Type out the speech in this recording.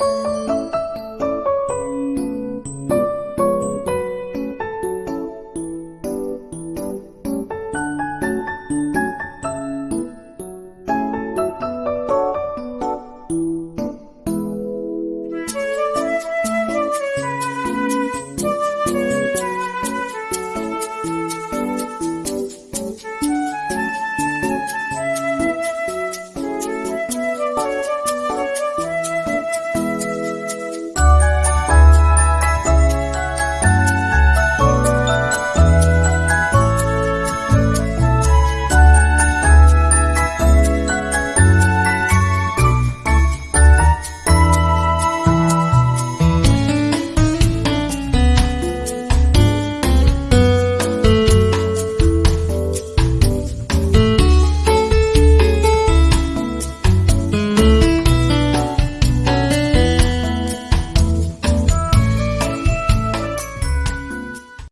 あ。